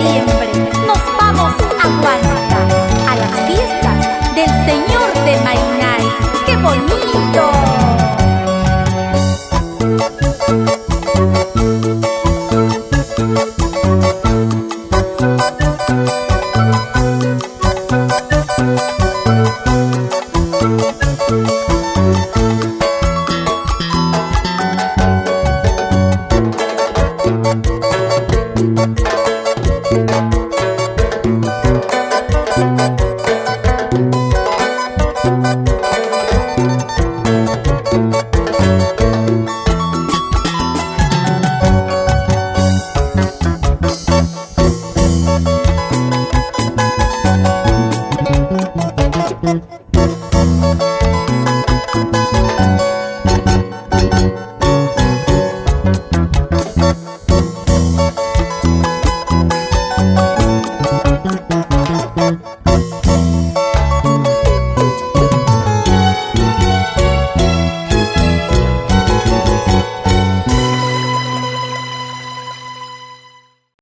siempre nos vamos a Huanca, a las fiestas del Señor de Mainay. ¡Qué bonito! you.